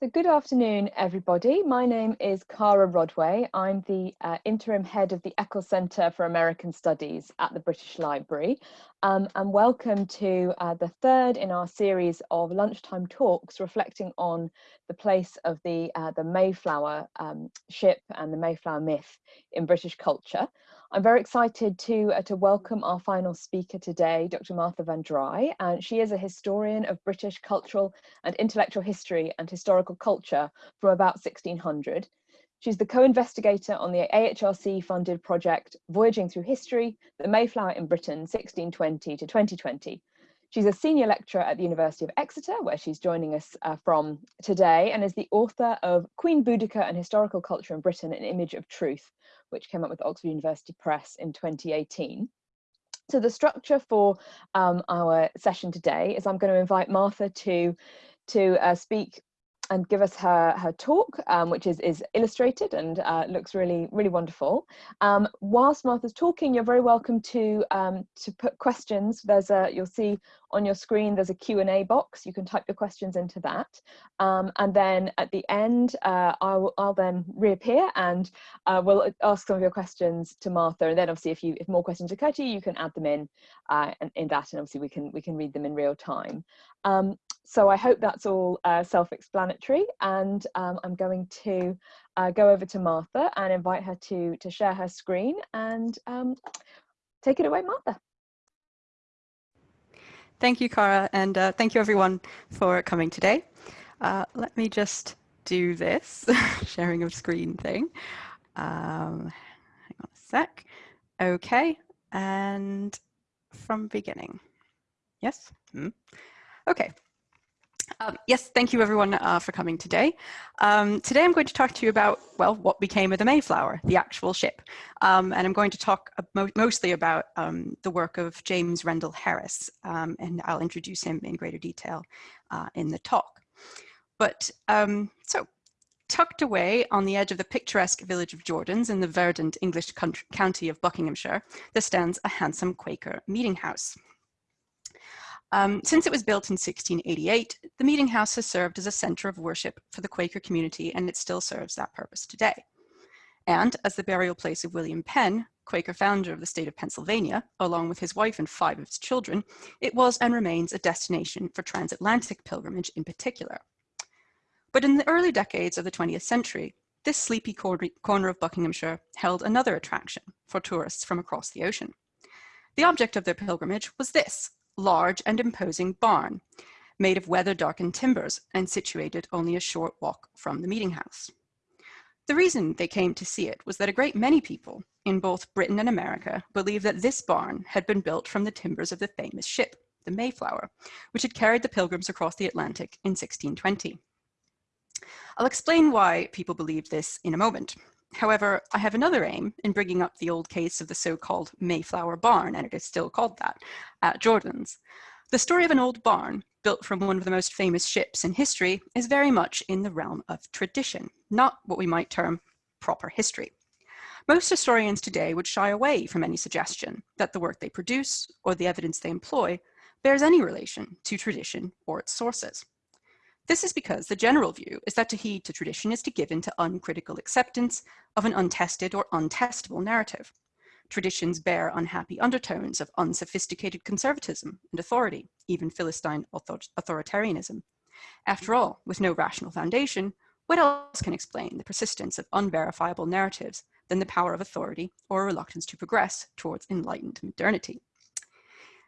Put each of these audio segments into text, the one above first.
So good afternoon, everybody. My name is Cara Rodway. I'm the uh, interim head of the Eccles Centre for American Studies at the British Library. Um, and welcome to uh, the third in our series of lunchtime talks reflecting on the place of the, uh, the Mayflower um, ship and the Mayflower myth in British culture. I'm very excited to, uh, to welcome our final speaker today, Dr. Martha Vandrei. And she is a historian of British cultural and intellectual history and historical culture from about 1600. She's the co-investigator on the AHRC funded project Voyaging Through History, the Mayflower in Britain 1620 to 2020. She's a senior lecturer at the University of Exeter, where she's joining us uh, from today, and is the author of Queen Boudica and Historical Culture in Britain, An Image of Truth, which came up with Oxford University Press in 2018. So the structure for um, our session today is I'm going to invite Martha to, to uh, speak and give us her her talk, um, which is is illustrated and uh, looks really really wonderful. Um, whilst Martha's talking, you're very welcome to um, to put questions. There's a you'll see on your screen there's a Q and A box. You can type your questions into that, um, and then at the end uh, I'll I'll then reappear and uh, we'll ask some of your questions to Martha. And then obviously if you if more questions occur to you, you can add them in uh, in, in that, and obviously we can we can read them in real time. Um, so I hope that's all uh, self-explanatory and um, I'm going to uh, go over to Martha and invite her to, to share her screen and um, take it away, Martha. Thank you, Cara, and uh, thank you everyone for coming today. Uh, let me just do this sharing of screen thing. Um, hang on a sec. Okay, and from beginning. Yes? Hmm. Okay, um, yes, thank you everyone uh, for coming today. Um, today I'm going to talk to you about, well, what became of the Mayflower, the actual ship. Um, and I'm going to talk mo mostly about um, the work of James Rendell Harris, um, and I'll introduce him in greater detail uh, in the talk. But um, so, tucked away on the edge of the picturesque village of Jordans in the verdant English county of Buckinghamshire, there stands a handsome Quaker meeting house. Um, since it was built in 1688, the Meeting House has served as a center of worship for the Quaker community and it still serves that purpose today. And as the burial place of William Penn, Quaker founder of the state of Pennsylvania, along with his wife and five of his children, it was and remains a destination for transatlantic pilgrimage in particular. But in the early decades of the 20th century, this sleepy corner of Buckinghamshire held another attraction for tourists from across the ocean. The object of their pilgrimage was this, large and imposing barn made of weather-darkened timbers and situated only a short walk from the meeting house. The reason they came to see it was that a great many people in both Britain and America believed that this barn had been built from the timbers of the famous ship, the Mayflower, which had carried the pilgrims across the Atlantic in 1620. I'll explain why people believed this in a moment. However, I have another aim in bringing up the old case of the so-called Mayflower Barn, and it is still called that, at Jordan's. The story of an old barn, built from one of the most famous ships in history, is very much in the realm of tradition, not what we might term proper history. Most historians today would shy away from any suggestion that the work they produce or the evidence they employ bears any relation to tradition or its sources. This is because the general view is that to heed to tradition is to give in to uncritical acceptance of an untested or untestable narrative. Traditions bear unhappy undertones of unsophisticated conservatism and authority, even Philistine author authoritarianism. After all, with no rational foundation, what else can explain the persistence of unverifiable narratives than the power of authority or a reluctance to progress towards enlightened modernity?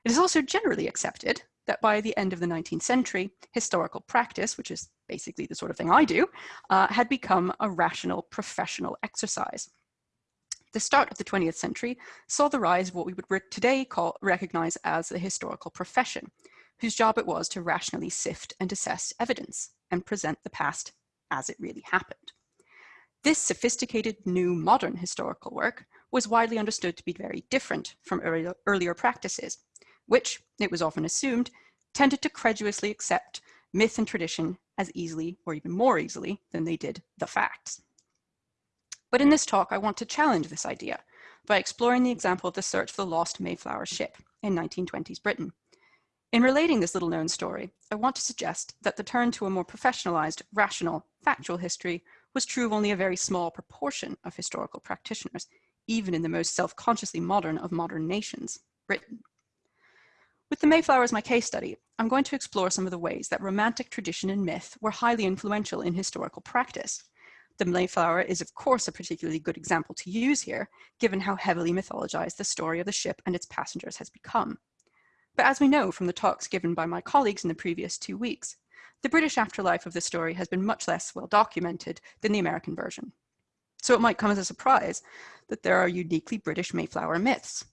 It is also generally accepted that by the end of the 19th century, historical practice, which is basically the sort of thing I do, uh, had become a rational professional exercise. The start of the 20th century saw the rise of what we would today call recognize as the historical profession, whose job it was to rationally sift and assess evidence and present the past as it really happened. This sophisticated new modern historical work was widely understood to be very different from earlier, earlier practices which, it was often assumed, tended to credulously accept myth and tradition as easily or even more easily than they did the facts. But in this talk, I want to challenge this idea by exploring the example of the search for the lost Mayflower ship in 1920s Britain. In relating this little known story, I want to suggest that the turn to a more professionalized, rational, factual history was true of only a very small proportion of historical practitioners, even in the most self-consciously modern of modern nations, Britain. With the Mayflower as my case study, I'm going to explore some of the ways that romantic tradition and myth were highly influential in historical practice. The Mayflower is of course a particularly good example to use here, given how heavily mythologized the story of the ship and its passengers has become. But as we know from the talks given by my colleagues in the previous two weeks, the British afterlife of the story has been much less well documented than the American version. So it might come as a surprise that there are uniquely British Mayflower myths.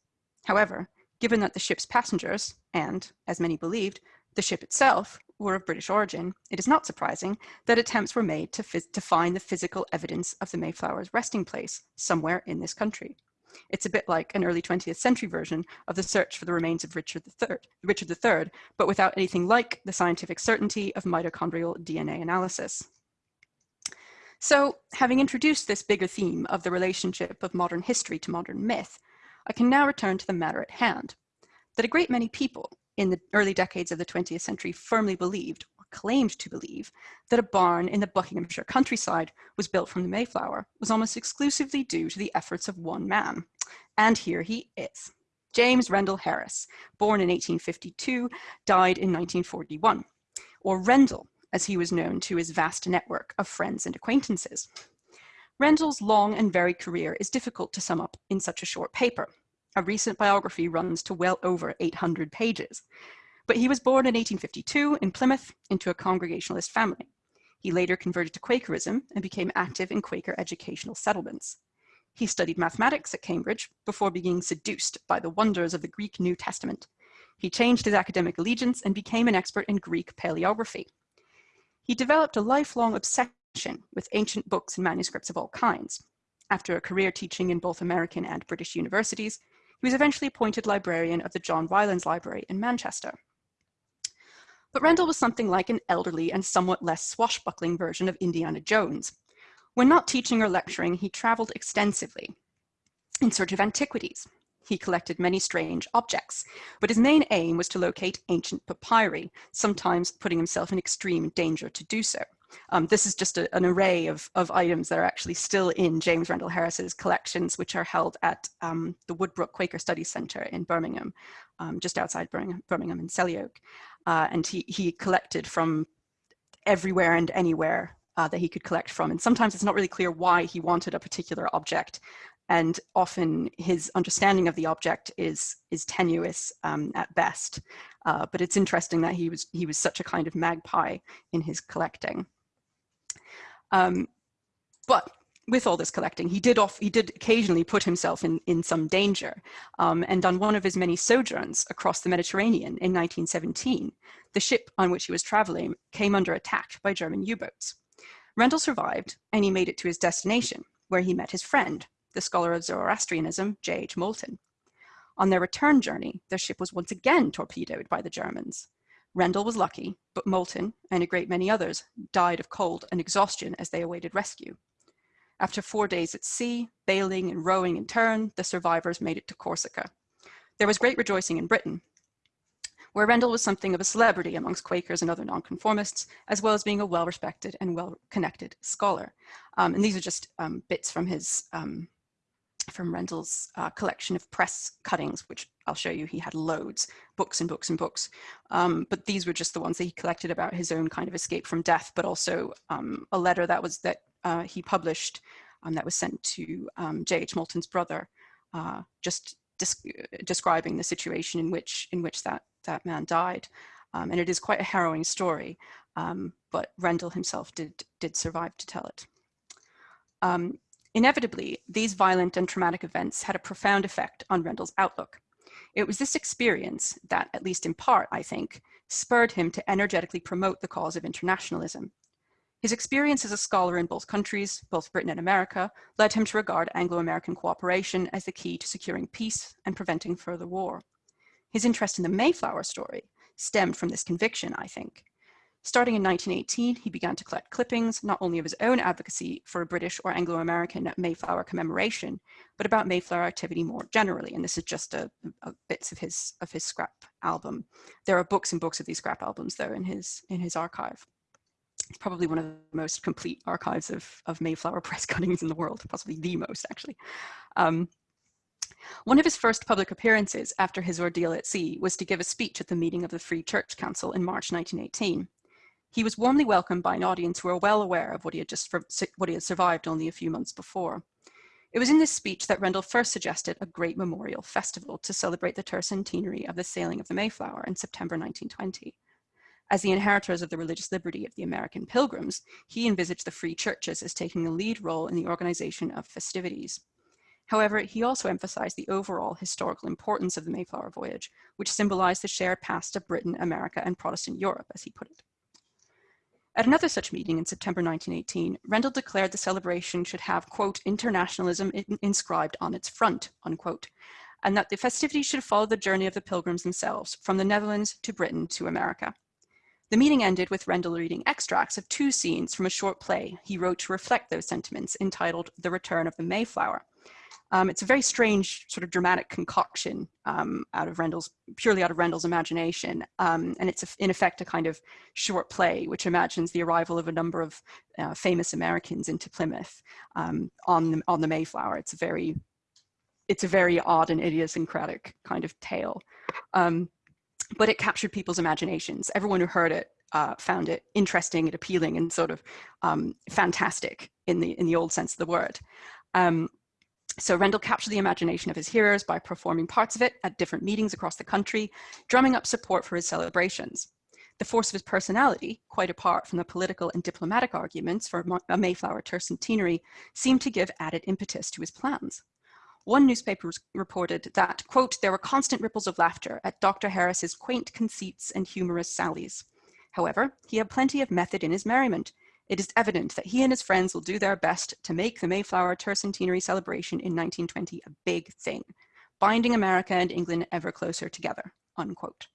However, given that the ship's passengers, and, as many believed, the ship itself, were of British origin, it is not surprising that attempts were made to, to find the physical evidence of the Mayflower's resting place somewhere in this country. It's a bit like an early 20th century version of the search for the remains of Richard III, Richard III, but without anything like the scientific certainty of mitochondrial DNA analysis. So having introduced this bigger theme of the relationship of modern history to modern myth, I can now return to the matter at hand, that a great many people in the early decades of the 20th century firmly believed or claimed to believe that a barn in the Buckinghamshire countryside was built from the Mayflower was almost exclusively due to the efforts of one man. And here he is. James Rendell Harris, born in 1852, died in 1941, or Rendell, as he was known to his vast network of friends and acquaintances. Rendell's long and varied career is difficult to sum up in such a short paper. A recent biography runs to well over 800 pages, but he was born in 1852 in Plymouth into a Congregationalist family. He later converted to Quakerism and became active in Quaker educational settlements. He studied mathematics at Cambridge before being seduced by the wonders of the Greek New Testament. He changed his academic allegiance and became an expert in Greek paleography. He developed a lifelong obsession with ancient books and manuscripts of all kinds. After a career teaching in both American and British universities, he was eventually appointed librarian of the John Rylands Library in Manchester. But Rendell was something like an elderly and somewhat less swashbuckling version of Indiana Jones. When not teaching or lecturing, he traveled extensively in search of antiquities. He collected many strange objects, but his main aim was to locate ancient papyri, sometimes putting himself in extreme danger to do so. Um, this is just a, an array of, of items that are actually still in James Rendell Harris's collections, which are held at um, the Woodbrooke Quaker Studies Center in Birmingham, um, just outside Birmingham, Birmingham in Selly Oak uh, and he, he collected from everywhere and anywhere uh, that he could collect from. And sometimes it's not really clear why he wanted a particular object. And often his understanding of the object is, is tenuous um, at best. Uh, but it's interesting that he was, he was such a kind of magpie in his collecting. Um, but with all this collecting, he did off, he did occasionally put himself in, in some danger. Um, and on one of his many sojourns across the Mediterranean in 1917, the ship on which he was traveling came under attack by German U-boats. Rendell survived and he made it to his destination, where he met his friend, the scholar of Zoroastrianism, J.H. Moulton. On their return journey, their ship was once again torpedoed by the Germans. Rendell was lucky, but Moulton and a great many others died of cold and exhaustion as they awaited rescue. After four days at sea, bailing and rowing in turn, the survivors made it to Corsica. There was great rejoicing in Britain, where Rendell was something of a celebrity amongst Quakers and other nonconformists, as well as being a well-respected and well-connected scholar. Um, and these are just um, bits from his um, from Rendell's uh, collection of press cuttings, which I'll show you, he had loads, books and books and books. Um, but these were just the ones that he collected about his own kind of escape from death, but also um, a letter that was that uh, he published um, that was sent to um, J.H. Moulton's brother, uh, just describing the situation in which in which that that man died. Um, and it is quite a harrowing story, um, but Rendell himself did did survive to tell it. Um, inevitably, these violent and traumatic events had a profound effect on Rendell's outlook. It was this experience that, at least in part, I think, spurred him to energetically promote the cause of internationalism his experience as a scholar in both countries, both Britain and America, led him to regard Anglo-American cooperation as the key to securing peace and preventing further war. His interest in the Mayflower story stemmed from this conviction, I think. Starting in 1918, he began to collect clippings, not only of his own advocacy for a British or Anglo-American Mayflower commemoration, but about Mayflower activity more generally. And this is just a, a, bits of his of his scrap album. There are books and books of these scrap albums, though, in his in his archive. It's probably one of the most complete archives of, of Mayflower press cuttings in the world, possibly the most, actually. Um, one of his first public appearances after his ordeal at sea was to give a speech at the meeting of the Free Church Council in March 1918. He was warmly welcomed by an audience who were well aware of what he had just what he had survived only a few months before. It was in this speech that Rendell first suggested a great memorial festival to celebrate the tercentenary of the sailing of the Mayflower in September 1920. As the inheritors of the religious liberty of the American pilgrims, he envisaged the free churches as taking a lead role in the organization of festivities. However, he also emphasized the overall historical importance of the Mayflower voyage, which symbolized the shared past of Britain, America, and Protestant Europe, as he put it. At another such meeting in September 1918, Rendell declared the celebration should have, quote, internationalism inscribed on its front, unquote, and that the festivities should follow the journey of the pilgrims themselves, from the Netherlands to Britain to America. The meeting ended with Rendell reading extracts of two scenes from a short play he wrote to reflect those sentiments entitled The Return of the Mayflower, um, it's a very strange sort of dramatic concoction um, out of Rendell's, purely out of Rendell's imagination. Um, and it's a, in effect a kind of short play, which imagines the arrival of a number of uh, famous Americans into Plymouth um, on, the, on the Mayflower. It's a very, it's a very odd and idiosyncratic kind of tale. Um, but it captured people's imaginations. Everyone who heard it uh, found it interesting and appealing and sort of um, fantastic in the in the old sense of the word. Um, so Rendell captured the imagination of his hearers by performing parts of it at different meetings across the country, drumming up support for his celebrations. The force of his personality, quite apart from the political and diplomatic arguments for a Mayflower tercentenary, seemed to give added impetus to his plans. One newspaper reported that, quote, there were constant ripples of laughter at Dr. Harris's quaint conceits and humorous sallies. However, he had plenty of method in his merriment, it is evident that he and his friends will do their best to make the Mayflower tercentenary celebration in 1920 a big thing, binding America and England ever closer together, unquote.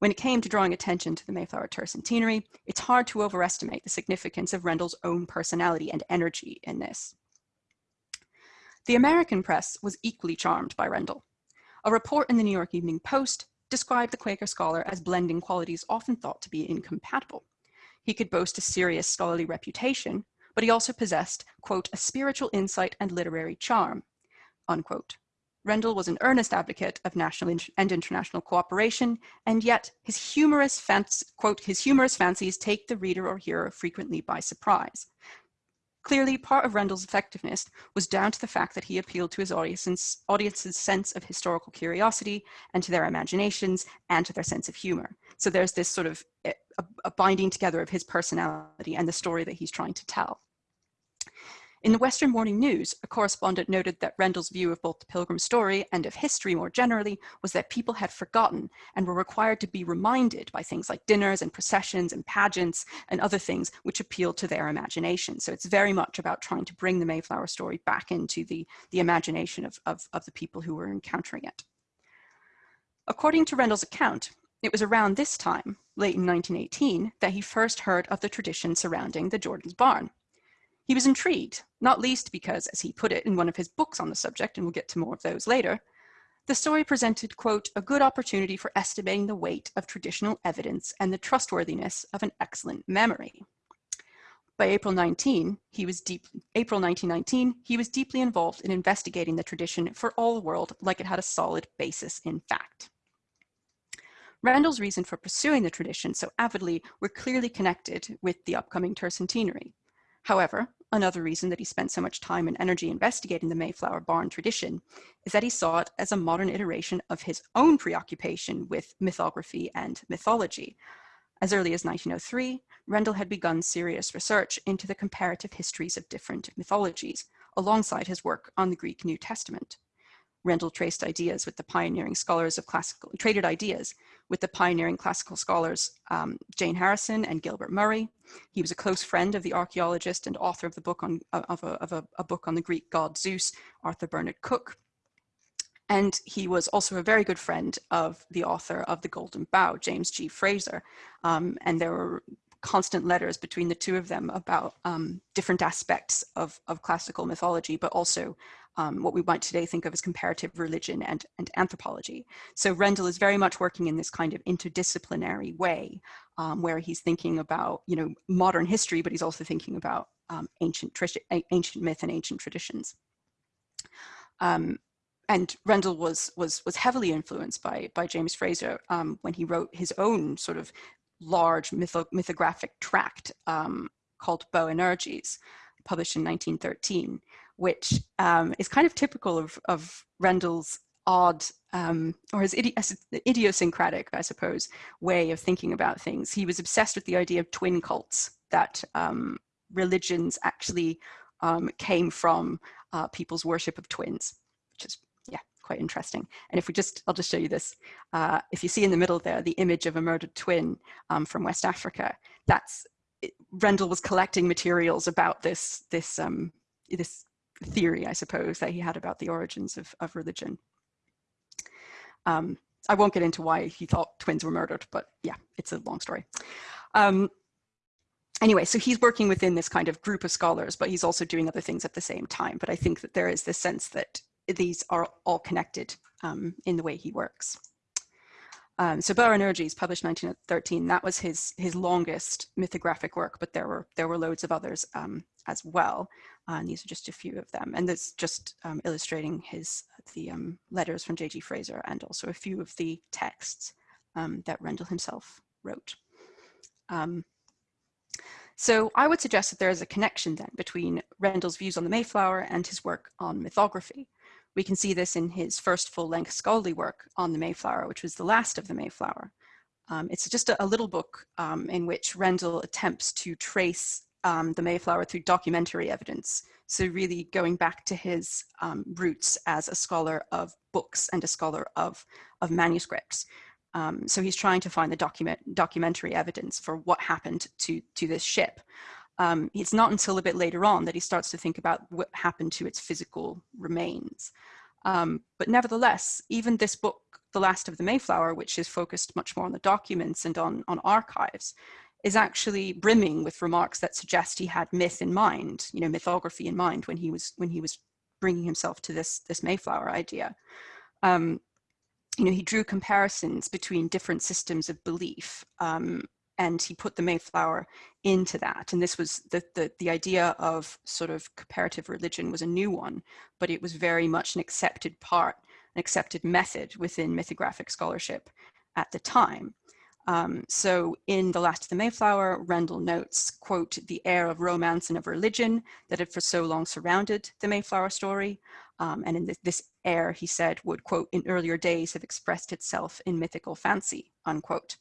When it came to drawing attention to the Mayflower tercentenary, it's hard to overestimate the significance of Rendell's own personality and energy in this. The American press was equally charmed by Rendell. A report in the New York Evening Post described the Quaker scholar as blending qualities often thought to be incompatible. He could boast a serious scholarly reputation, but he also possessed, quote, a spiritual insight and literary charm, unquote. Rendell was an earnest advocate of national and international cooperation, and yet his humorous, quote, his humorous fancies take the reader or hearer frequently by surprise. Clearly, part of Rendell's effectiveness was down to the fact that he appealed to his audience's, audience's sense of historical curiosity and to their imaginations and to their sense of humor. So there's this sort of eh, a, a binding together of his personality and the story that he's trying to tell. In the Western Morning News, a correspondent noted that Rendell's view of both the Pilgrim story and of history more generally was that people had forgotten and were required to be reminded by things like dinners and processions and pageants and other things which appealed to their imagination. So it's very much about trying to bring the Mayflower story back into the, the imagination of, of, of the people who were encountering it. According to Rendell's account, it was around this time, late in 1918, that he first heard of the tradition surrounding the Jordan's barn. He was intrigued, not least because, as he put it in one of his books on the subject, and we'll get to more of those later, the story presented, quote, a good opportunity for estimating the weight of traditional evidence and the trustworthiness of an excellent memory. By April 19, he was deep, April 1919, he was deeply involved in investigating the tradition for all the world like it had a solid basis in fact. Rendell's reason for pursuing the tradition so avidly were clearly connected with the upcoming tercentenary. However, another reason that he spent so much time and energy investigating the Mayflower barn tradition is that he saw it as a modern iteration of his own preoccupation with mythography and mythology. As early as 1903, Rendell had begun serious research into the comparative histories of different mythologies, alongside his work on the Greek New Testament. Rendell traced ideas with the pioneering scholars of classical, traded ideas with the pioneering classical scholars um, Jane Harrison and Gilbert Murray. He was a close friend of the archaeologist and author of the book on of, a, of a, a book on the Greek god Zeus, Arthur Bernard Cook. And he was also a very good friend of the author of The Golden Bough, James G. Frazer. Um, and there were constant letters between the two of them about um, different aspects of, of classical mythology, but also um, what we might today think of as comparative religion and, and anthropology. So Rendell is very much working in this kind of interdisciplinary way, um, where he's thinking about, you know, modern history, but he's also thinking about um, ancient, ancient myth and ancient traditions. Um, and Rendell was was was heavily influenced by by James Frazer um, when he wrote his own sort of large mytho mythographic tract um, called Boanerges, published in 1913, which um, is kind of typical of, of Rendell's odd um, or his idi idiosyncratic, I suppose, way of thinking about things. He was obsessed with the idea of twin cults, that um, religions actually um, came from uh, people's worship of twins, which is yeah, quite interesting. And if we just, I'll just show you this. Uh, if you see in the middle there, the image of a murdered twin um, from West Africa, that's, it, Rendell was collecting materials about this, this, um, this theory, I suppose, that he had about the origins of, of religion. Um, I won't get into why he thought twins were murdered, but yeah, it's a long story. Um, anyway, so he's working within this kind of group of scholars, but he's also doing other things at the same time. But I think that there is this sense that these are all connected um, in the way he works. Um, so Boanerges, published 1913, that was his his longest mythographic work, but there were there were loads of others um, as well. Uh, and these are just a few of them. And this just um, illustrating his the um, letters from J.G. Frazer and also a few of the texts um, that Rendell himself wrote. Um, so I would suggest that there is a connection then between Rendell's views on the Mayflower and his work on mythography. We can see this in his first full-length scholarly work on the Mayflower, which was the last of the Mayflower. Um, it's just a, a little book um, in which Rendell attempts to trace um, the Mayflower through documentary evidence. So really going back to his um, roots as a scholar of books and a scholar of, of manuscripts. Um, so he's trying to find the document, documentary evidence for what happened to, to this ship um, it's not until a bit later on that he starts to think about what happened to its physical remains. Um, but nevertheless, even this book, The Last of the Mayflower, which is focused much more on the documents and on, on archives, is actually brimming with remarks that suggest he had myth in mind, you know, mythography in mind when he was when he was bringing himself to this this Mayflower idea. Um, you know, he drew comparisons between different systems of belief um, and he put the Mayflower into that. And this was the, the, the idea of sort of comparative religion was a new one, but it was very much an accepted part, an accepted method within mythographic scholarship at the time. Um, so in The Last of the Mayflower, Rendell notes, quote, the air of romance and of religion that had for so long surrounded the Mayflower story. Um, and in this, this air, he said, would, quote, in earlier days have expressed itself in mythical fancy, unquote.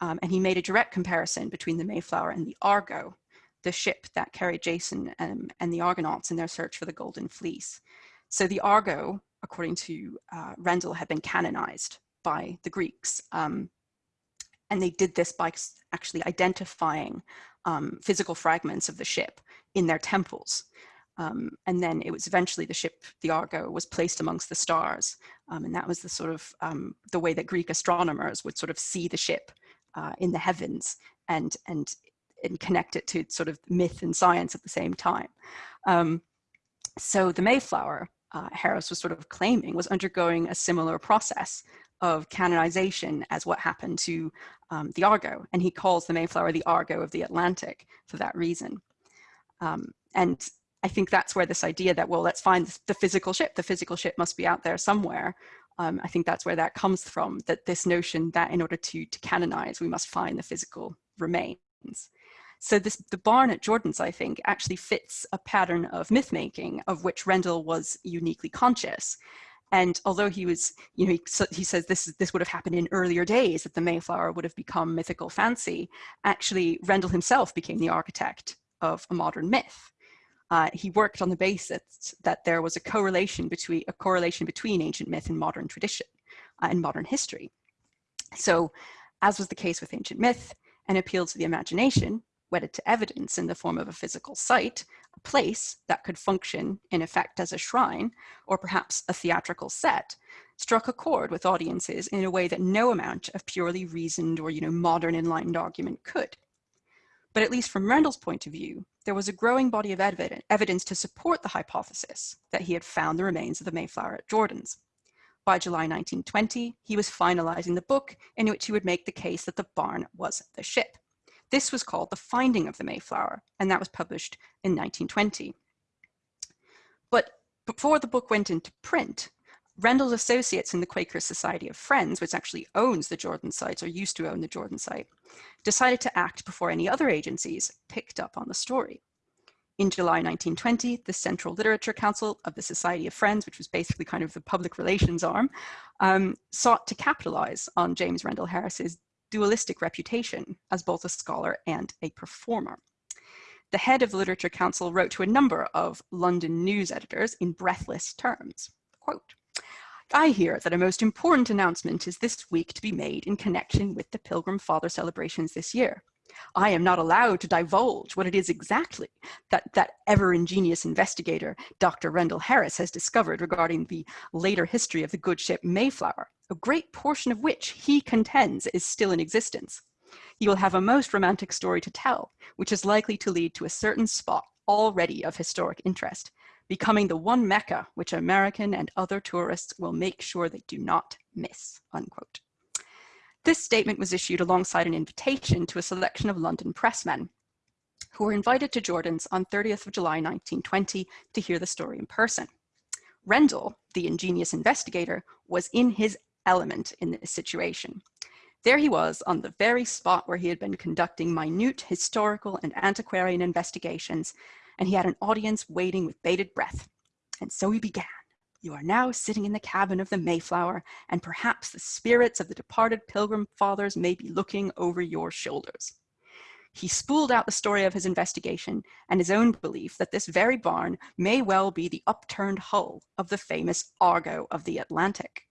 Um, and he made a direct comparison between the Mayflower and the Argo, the ship that carried Jason um, and the Argonauts in their search for the Golden Fleece. So the Argo, according to uh, Rendell, had been canonized by the Greeks. Um, and they did this by actually identifying um, physical fragments of the ship in their temples. Um, and then it was eventually the ship, the Argo, was placed amongst the stars. Um, and that was the sort of um, the way that Greek astronomers would sort of see the ship uh, in the heavens and, and, and connect it to sort of myth and science at the same time. Um, so the Mayflower, uh, Harris was sort of claiming, was undergoing a similar process of canonization as what happened to um, the Argo. And he calls the Mayflower the Argo of the Atlantic for that reason. Um, and I think that's where this idea that, well, let's find the physical ship, the physical ship must be out there somewhere, um, I think that's where that comes from, that this notion that in order to, to canonize, we must find the physical remains. So this, the barn at Jordan's, I think, actually fits a pattern of myth making of which Rendell was uniquely conscious. And although he was, you know, he, he says this, this would have happened in earlier days, that the Mayflower would have become mythical fancy, actually Rendell himself became the architect of a modern myth uh, he worked on the basis that there was a correlation between a correlation between ancient myth and modern tradition uh, and modern history. So as was the case with ancient myth, an appeal to the imagination wedded to evidence in the form of a physical site, a place that could function in effect as a shrine or perhaps a theatrical set, struck a chord with audiences in a way that no amount of purely reasoned or you know modern enlightened argument could. But at least from Rendell's point of view, there was a growing body of evidence to support the hypothesis that he had found the remains of the Mayflower at Jordan's. By July 1920, he was finalizing the book in which he would make the case that the barn was the ship. This was called The Finding of the Mayflower, and that was published in 1920. But before the book went into print, Rendell's associates in the Quaker Society of Friends, which actually owns the Jordan sites or used to own the Jordan site, decided to act before any other agencies picked up on the story. In July 1920, the Central Literature Council of the Society of Friends, which was basically kind of the public relations arm, um, sought to capitalize on James Rendell Harris's dualistic reputation as both a scholar and a performer. The head of the Literature Council wrote to a number of London news editors in breathless terms, quote, I hear that a most important announcement is this week to be made in connection with the Pilgrim Father celebrations this year. I am not allowed to divulge what it is exactly that that ever-ingenious investigator, Dr. Rendell Harris, has discovered regarding the later history of the good ship Mayflower, a great portion of which he contends is still in existence. He will have a most romantic story to tell, which is likely to lead to a certain spot already of historic interest, becoming the one Mecca which American and other tourists will make sure they do not miss, unquote. This statement was issued alongside an invitation to a selection of London pressmen who were invited to Jordan's on 30th of July 1920 to hear the story in person. Rendell, the ingenious investigator, was in his element in this situation. There he was on the very spot where he had been conducting minute historical and antiquarian investigations and he had an audience waiting with bated breath. And so he began. You are now sitting in the cabin of the Mayflower, and perhaps the spirits of the departed pilgrim fathers may be looking over your shoulders. He spooled out the story of his investigation and his own belief that this very barn may well be the upturned hull of the famous Argo of the Atlantic.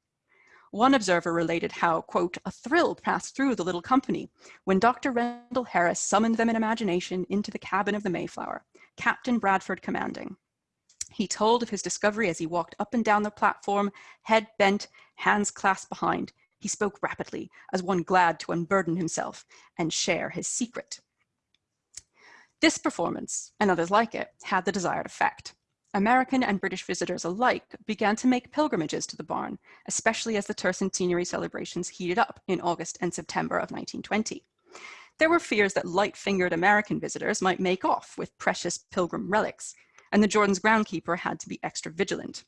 One observer related how, quote, a thrill passed through the little company when Dr. Rendell Harris summoned them in imagination into the cabin of the Mayflower, Captain Bradford commanding. He told of his discovery as he walked up and down the platform, head bent, hands clasped behind. He spoke rapidly, as one glad to unburden himself and share his secret. This performance, and others like it, had the desired effect. American and British visitors alike began to make pilgrimages to the barn, especially as the tercentenary celebrations heated up in August and September of 1920. There were fears that light-fingered American visitors might make off with precious pilgrim relics, and the Jordan's groundkeeper had to be extra vigilant.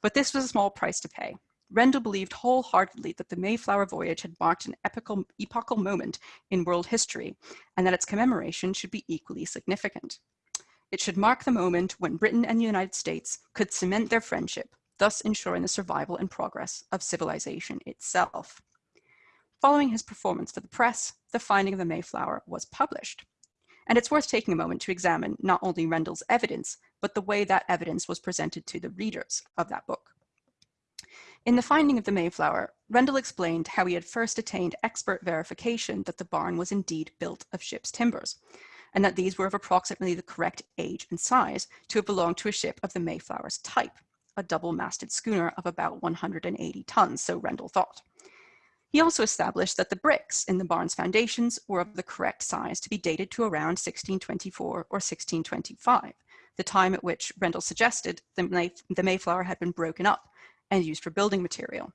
But this was a small price to pay. Rendell believed wholeheartedly that the Mayflower voyage had marked an epical, epochal moment in world history, and that its commemoration should be equally significant. It should mark the moment when Britain and the United States could cement their friendship, thus ensuring the survival and progress of civilization itself. Following his performance for the press, The Finding of the Mayflower was published. And it's worth taking a moment to examine not only Rendell's evidence, but the way that evidence was presented to the readers of that book. In The Finding of the Mayflower, Rendell explained how he had first attained expert verification that the barn was indeed built of ship's timbers, and that these were of approximately the correct age and size to have belonged to a ship of the Mayflower's type, a double-masted schooner of about 180 tons, so Rendell thought. He also established that the bricks in the barn's foundations were of the correct size to be dated to around 1624 or 1625, the time at which Rendell suggested the, May the Mayflower had been broken up and used for building material.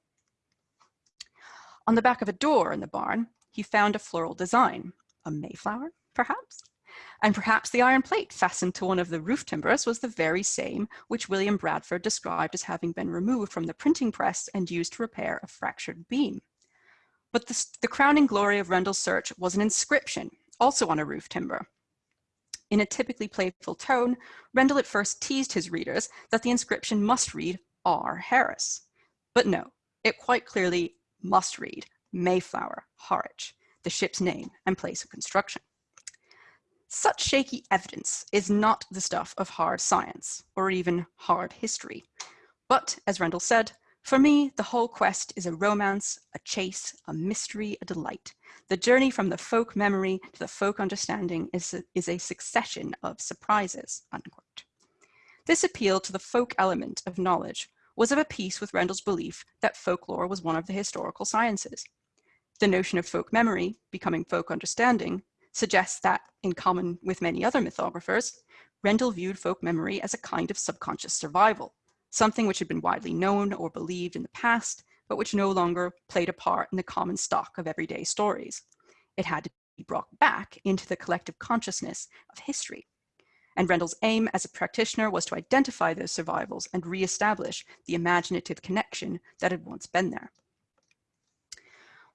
On the back of a door in the barn, he found a floral design, a Mayflower, perhaps? And perhaps the iron plate fastened to one of the roof timbers was the very same which William Bradford described as having been removed from the printing press and used to repair a fractured beam. But the, the crowning glory of Rendell's search was an inscription, also on a roof timber. In a typically playful tone, Rendell at first teased his readers that the inscription must read R. Harris. But no, it quite clearly must read Mayflower, Harwich, the ship's name and place of construction. Such shaky evidence is not the stuff of hard science or even hard history. But as Rendell said, for me, the whole quest is a romance, a chase, a mystery, a delight. The journey from the folk memory to the folk understanding is a, is a succession of surprises, unquote. This appeal to the folk element of knowledge was of a piece with Rendell's belief that folklore was one of the historical sciences. The notion of folk memory, becoming folk understanding, suggests that, in common with many other mythographers, Rendell viewed folk memory as a kind of subconscious survival, something which had been widely known or believed in the past, but which no longer played a part in the common stock of everyday stories. It had to be brought back into the collective consciousness of history and Rendell's aim as a practitioner was to identify those survivals and reestablish the imaginative connection that had once been there.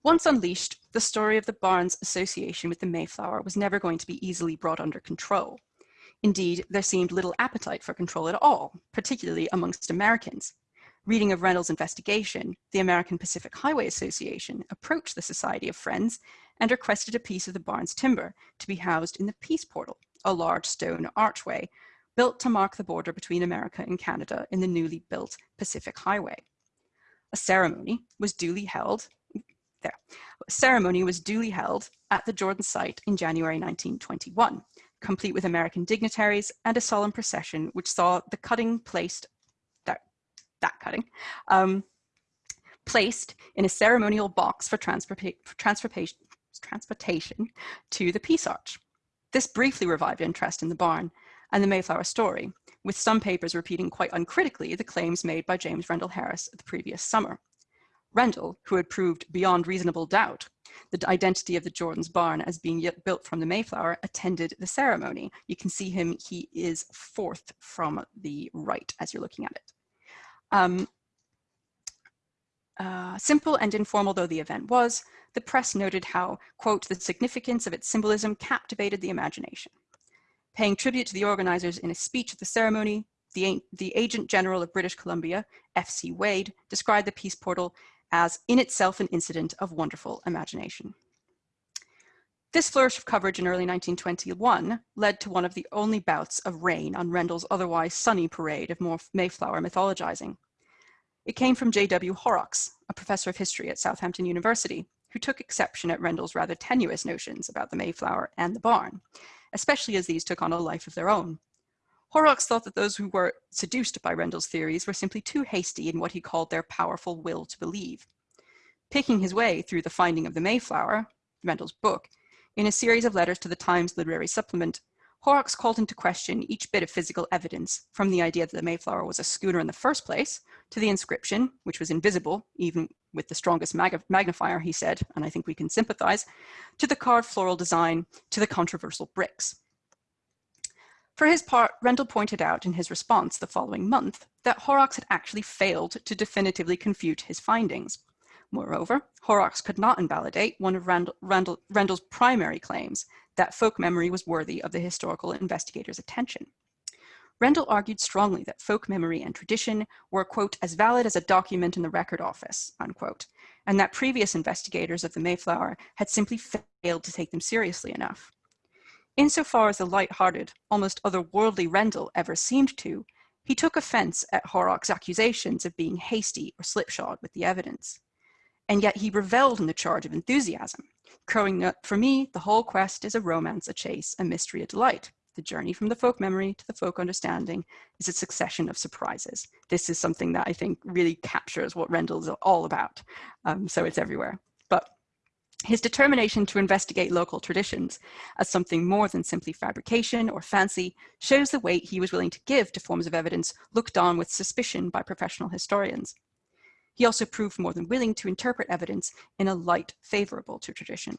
Once unleashed, the story of the barn's association with the Mayflower was never going to be easily brought under control. Indeed, there seemed little appetite for control at all, particularly amongst Americans. Reading of Rendell's investigation, the American Pacific Highway Association approached the Society of Friends and requested a piece of the barn's timber to be housed in the Peace Portal, a large stone archway built to mark the border between America and Canada in the newly built Pacific Highway. A ceremony was duly held, there, ceremony was duly held at the Jordan site in January 1921, complete with American dignitaries and a solemn procession which saw the cutting placed, that, that cutting, um, placed in a ceremonial box for, for transportation, transportation to the Peace Arch. This briefly revived interest in the barn and the Mayflower story, with some papers repeating quite uncritically the claims made by James Rendell Harris the previous summer. Rendell, who had proved beyond reasonable doubt the identity of the Jordan's barn as being built from the Mayflower, attended the ceremony. You can see him, he is fourth from the right as you're looking at it. Um, uh, simple and informal though the event was, the press noted how, quote, the significance of its symbolism captivated the imagination. Paying tribute to the organizers in a speech at the ceremony, the, the Agent General of British Columbia, F.C. Wade, described the Peace Portal as in itself an incident of wonderful imagination. This flourish of coverage in early 1921 led to one of the only bouts of rain on Rendell's otherwise sunny parade of more Mayflower mythologizing. It came from J.W. Horrocks, a professor of history at Southampton University, who took exception at Rendell's rather tenuous notions about the Mayflower and the barn, especially as these took on a life of their own. Horrocks thought that those who were seduced by Rendell's theories were simply too hasty in what he called their powerful will to believe. Picking his way through the finding of the Mayflower, Rendell's book, in a series of letters to the Times Literary Supplement, Horrocks called into question each bit of physical evidence, from the idea that the Mayflower was a schooner in the first place, to the inscription, which was invisible, even with the strongest mag magnifier, he said, and I think we can sympathize, to the carved floral design, to the controversial bricks. For his part, Rendell pointed out in his response the following month that Horrocks had actually failed to definitively confute his findings. Moreover, Horrocks could not invalidate one of Rendell, Rendell's primary claims that folk memory was worthy of the historical investigator's attention. Rendell argued strongly that folk memory and tradition were, quote, as valid as a document in the record office, unquote, and that previous investigators of the Mayflower had simply failed to take them seriously enough. Insofar as the light-hearted, almost otherworldly Rendell ever seemed to, he took offense at Horrock's accusations of being hasty or slipshod with the evidence. And yet he reveled in the charge of enthusiasm, crowing that for me, the whole quest is a romance, a chase, a mystery, a delight. The journey from the folk memory to the folk understanding is a succession of surprises. This is something that I think really captures what Rendell is all about. Um, so it's everywhere. His determination to investigate local traditions as something more than simply fabrication or fancy shows the weight he was willing to give to forms of evidence looked on with suspicion by professional historians. He also proved more than willing to interpret evidence in a light favorable to tradition.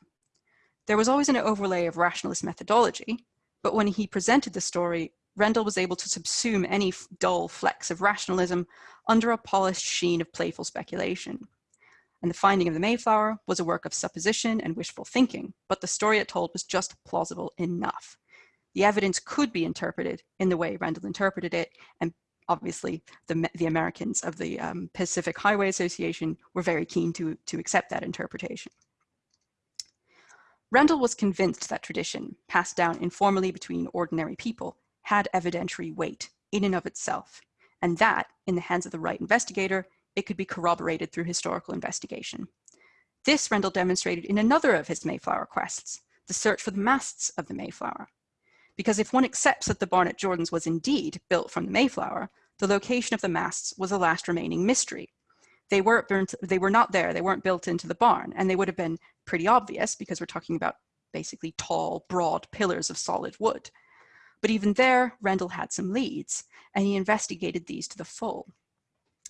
There was always an overlay of rationalist methodology, but when he presented the story, Rendell was able to subsume any dull flecks of rationalism under a polished sheen of playful speculation. And the finding of the Mayflower was a work of supposition and wishful thinking, but the story it told was just plausible enough. The evidence could be interpreted in the way Rendell interpreted it, and obviously the, the Americans of the um, Pacific Highway Association were very keen to, to accept that interpretation. Rendell was convinced that tradition, passed down informally between ordinary people, had evidentiary weight in and of itself, and that, in the hands of the right investigator, it could be corroborated through historical investigation. This Rendel demonstrated in another of his Mayflower quests, the search for the masts of the Mayflower. Because if one accepts that the barn at Jordans was indeed built from the Mayflower, the location of the masts was a last remaining mystery. They weren't burnt, they were not there, they weren't built into the barn, and they would have been pretty obvious because we're talking about basically tall, broad pillars of solid wood. But even there, Rendel had some leads, and he investigated these to the full.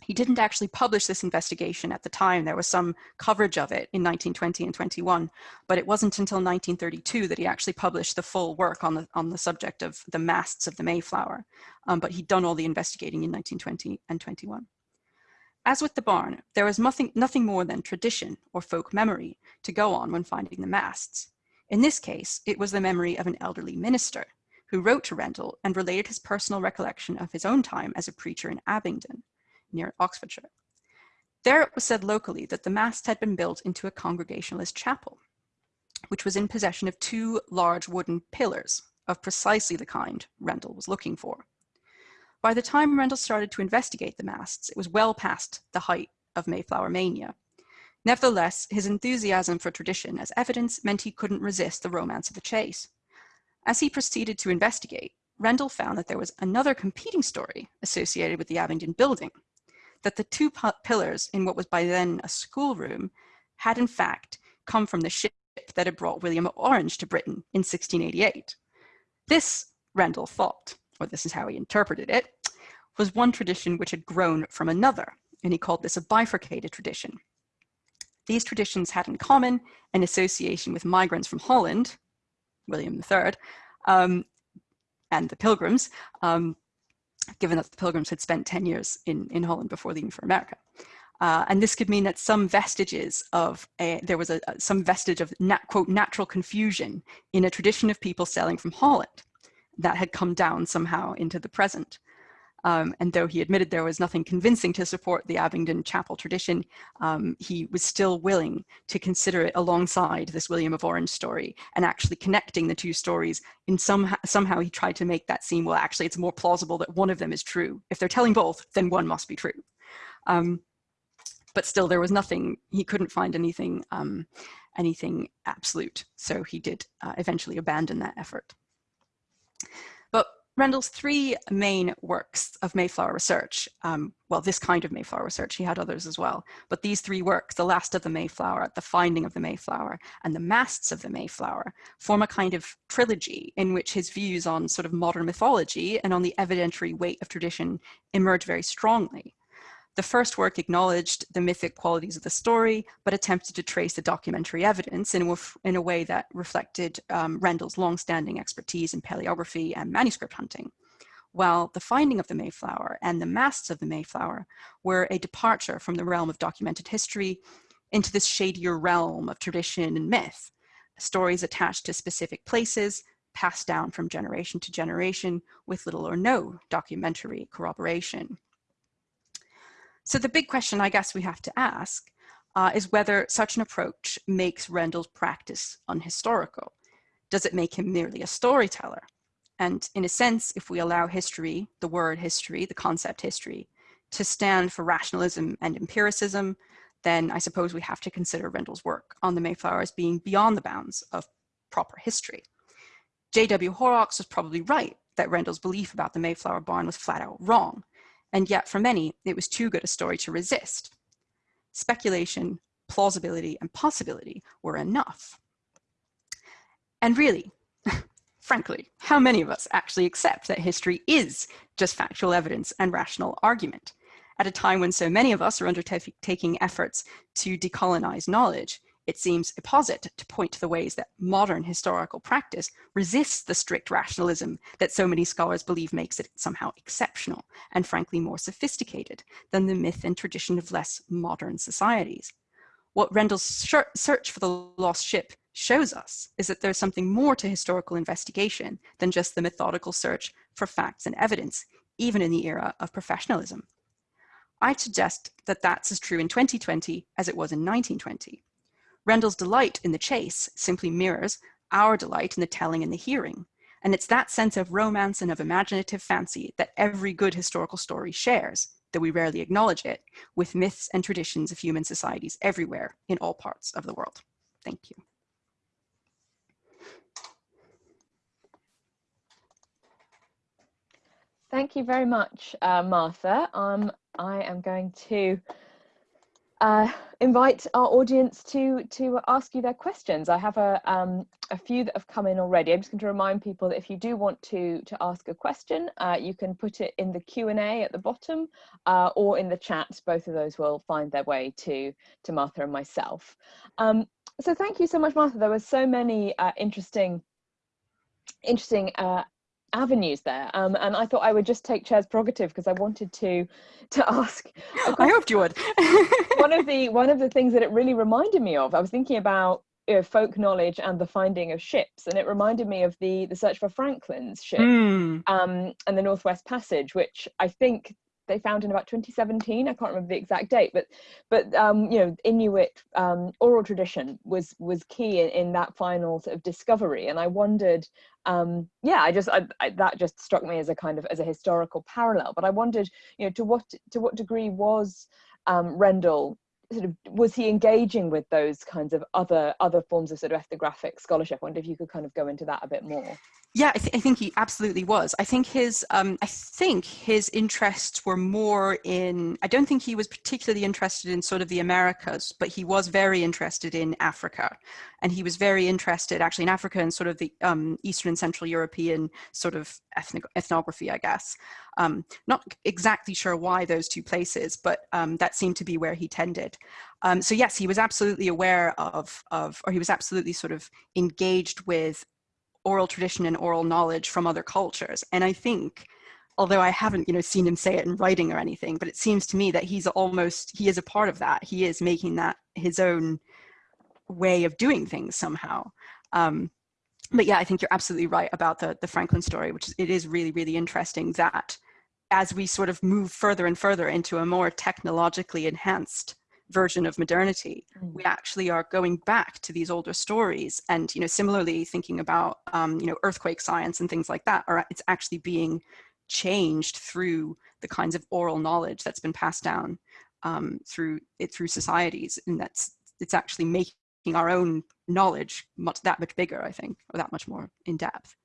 He didn't actually publish this investigation at the time. There was some coverage of it in 1920 and 21, but it wasn't until 1932 that he actually published the full work on the, on the subject of the masts of the Mayflower. Um, but he'd done all the investigating in 1920 and 21. As with the barn, there was nothing, nothing more than tradition or folk memory to go on when finding the masts. In this case, it was the memory of an elderly minister who wrote to Rendel and related his personal recollection of his own time as a preacher in Abingdon, near Oxfordshire. There it was said locally that the mast had been built into a Congregationalist chapel, which was in possession of two large wooden pillars of precisely the kind Rendel was looking for. By the time Rendel started to investigate the masts, it was well past the height of Mayflower mania. Nevertheless, his enthusiasm for tradition as evidence meant he couldn't resist the romance of the chase. As he proceeded to investigate, Rendel found that there was another competing story associated with the Abingdon building, that the two pillars in what was by then a schoolroom had in fact come from the ship that had brought William of Orange to Britain in 1688. This, Rendel thought, or this is how he interpreted it, was one tradition which had grown from another, and he called this a bifurcated tradition. These traditions had in common an association with migrants from Holland, William III, um, and the Pilgrims, um, given that the Pilgrims had spent 10 years in, in Holland before leaving for America. Uh, and this could mean that some vestiges of a, there was a, some vestige of nat, quote natural confusion in a tradition of people sailing from Holland that had come down somehow into the present. Um, and though he admitted there was nothing convincing to support the Abingdon chapel tradition, um, he was still willing to consider it alongside this William of Orange story and actually connecting the two stories in some, somehow he tried to make that seem, well, actually it's more plausible that one of them is true. If they're telling both, then one must be true. Um, but still there was nothing, he couldn't find anything, um, anything absolute. So he did uh, eventually abandon that effort. Rendel's three main works of Mayflower research, um, well, this kind of Mayflower research, he had others as well, but these three works, The Last of the Mayflower, The Finding of the Mayflower, and The Masts of the Mayflower, form a kind of trilogy in which his views on sort of modern mythology and on the evidentiary weight of tradition emerge very strongly. The first work acknowledged the mythic qualities of the story, but attempted to trace the documentary evidence in a, in a way that reflected um, Rendel's longstanding expertise in paleography and manuscript hunting. While the finding of the Mayflower and the masts of the Mayflower were a departure from the realm of documented history into this shadier realm of tradition and myth, stories attached to specific places, passed down from generation to generation with little or no documentary corroboration. So the big question I guess we have to ask uh, is whether such an approach makes Rendel's practice unhistorical. Does it make him merely a storyteller? And in a sense, if we allow history, the word history, the concept history, to stand for rationalism and empiricism, then I suppose we have to consider Rendel's work on the Mayflower as being beyond the bounds of proper history. J.W. Horrocks was probably right that Rendel's belief about the Mayflower barn was flat out wrong, and yet for many, it was too good a story to resist. Speculation, plausibility, and possibility were enough. And really, frankly, how many of us actually accept that history is just factual evidence and rational argument? At a time when so many of us are undertaking efforts to decolonize knowledge, it seems a apposite to point to the ways that modern historical practice resists the strict rationalism that so many scholars believe makes it somehow exceptional and frankly more sophisticated than the myth and tradition of less modern societies. What Rendel's search for the lost ship shows us is that there's something more to historical investigation than just the methodical search for facts and evidence, even in the era of professionalism. I suggest that that's as true in 2020 as it was in 1920. Rendel's delight in the chase simply mirrors our delight in the telling and the hearing. And it's that sense of romance and of imaginative fancy that every good historical story shares, though we rarely acknowledge it, with myths and traditions of human societies everywhere in all parts of the world. Thank you. Thank you. very much, uh, Martha. Um, I am going to uh, invite our audience to to ask you their questions. I have a um, a few that have come in already. I'm just going to remind people that if you do want to to ask a question, uh, you can put it in the Q and A at the bottom uh, or in the chat. Both of those will find their way to to Martha and myself. Um, so thank you so much, Martha. There were so many uh, interesting interesting uh, avenues there. Um, and I thought I would just take chair's prerogative because I wanted to to ask I hoped you would. One of the one of the things that it really reminded me of I was thinking about you know, folk knowledge and the finding of ships and it reminded me of the the search for Franklin's ship mm. um, and the Northwest Passage which I think they found in about 2017 i can't remember the exact date but but um, you know inuit um, oral tradition was was key in, in, that final sort of discovery. And i wondered um, yeah i just I, I, that just struck me as a kind of as a historical parallel. But i wondered you know to what to what degree was um, rendel sort of was he engaging with those kinds of other other forms of sort of ethnographic scholarship? I wonder if you could kind of go into that a bit more yeah, I, th I, think he absolutely was. I think his, um, I think his interests were more in. I don't think he was particularly interested in sort of the Americas, but he was very interested in Africa, and he was very interested actually in Africa and sort of the um, Eastern and Central European sort of ethnic, ethnography, I guess. Um, not exactly sure why those two places, but um, that seemed to be where he tended. Um, so yes, he was absolutely aware of, of, or he was absolutely sort of engaged with oral tradition and oral knowledge from other cultures. And I think, although I haven't, you know, seen him say it in writing or anything, but it seems to me that he's almost, he is a part of that. He is making that his own way of doing things somehow. Um, but yeah, I think you're absolutely right about the, the Franklin story, which it is really, really interesting that as we sort of move further and further into a more technologically enhanced version of modernity mm. we actually are going back to these older stories and you know similarly thinking about um, you know earthquake science and things like that are it's actually being changed through the kinds of oral knowledge that's been passed down um, through it through societies and that's it's actually making our own knowledge much that much bigger i think or that much more in depth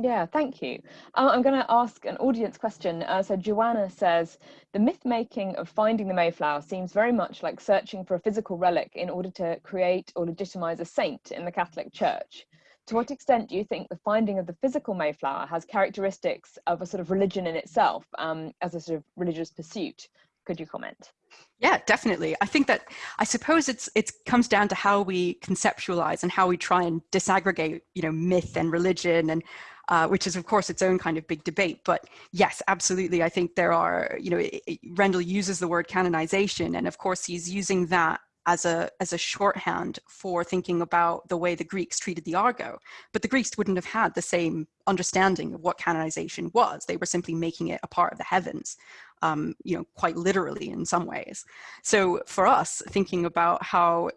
yeah, thank you. Uh, I'm going to ask an audience question. Uh, so Joanna says, the myth making of finding the Mayflower seems very much like searching for a physical relic in order to create or legitimize a saint in the Catholic Church. To what extent do you think the finding of the physical Mayflower has characteristics of a sort of religion in itself um, as a sort of religious pursuit? Could you comment? Yeah, definitely. I think that I suppose it's it comes down to how we conceptualize and how we try and disaggregate, you know, myth and religion and uh, which is of course its own kind of big debate. But yes, absolutely. I think there are, you know, it, it, Rendel uses the word canonization and of course he's using that as a as a shorthand for thinking about the way the Greeks treated the Argo. But the Greeks wouldn't have had the same understanding of what canonization was. They were simply making it a part of the heavens, um, you know, quite literally in some ways. So for us, thinking about how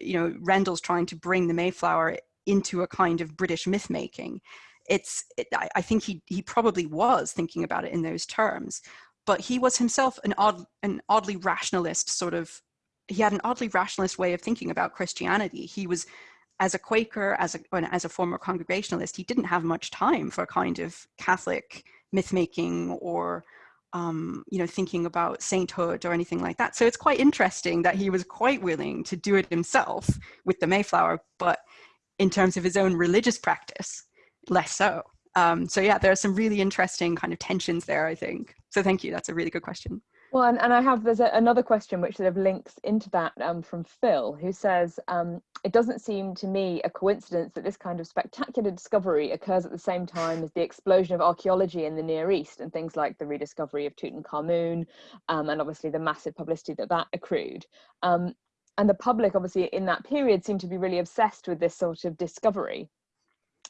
you know Rendel's trying to bring the Mayflower into a kind of British myth making it's it, I, I think he he probably was thinking about it in those terms but he was himself an odd an oddly rationalist sort of he had an oddly rationalist way of thinking about christianity. He was as a quaker as a as a former congregationalist he didn't have much time for a kind of catholic myth making or um, you know thinking about sainthood or anything like that. So it's quite interesting that he was quite willing to do it himself with the mayflower but in terms of his own religious practice less so. Um, so yeah, there are some really interesting kind of tensions there, I think. So thank you. That's a really good question. Well, and, and I have, there's a, another question which sort of links into that um, from Phil, who says, um, it doesn't seem to me a coincidence that this kind of spectacular discovery occurs at the same time as the explosion of archaeology in the Near East and things like the rediscovery of Tutankhamun um, and obviously the massive publicity that that accrued. Um, and the public obviously in that period seemed to be really obsessed with this sort of discovery.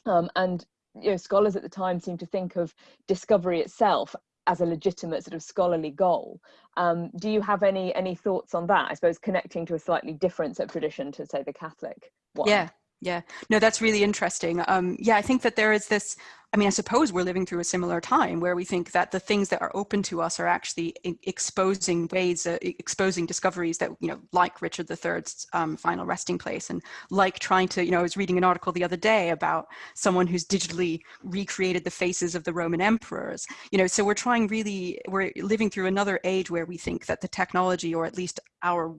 Um, and you know, scholars at the time seem to think of discovery itself as a legitimate sort of scholarly goal. Um, do you have any any thoughts on that? I suppose connecting to a slightly different sort of tradition to say the Catholic one. Yeah, Yeah, no, that's really interesting. Um, yeah, I think that there is this, I mean, I suppose we're living through a similar time where we think that the things that are open to us are actually exposing ways, uh, exposing discoveries that, you know, like Richard III's um, final resting place. And like trying to, you know, I was reading an article the other day about someone who's digitally recreated the faces of the Roman emperors, you know, so we're trying really, we're living through another age where we think that the technology, or at least our,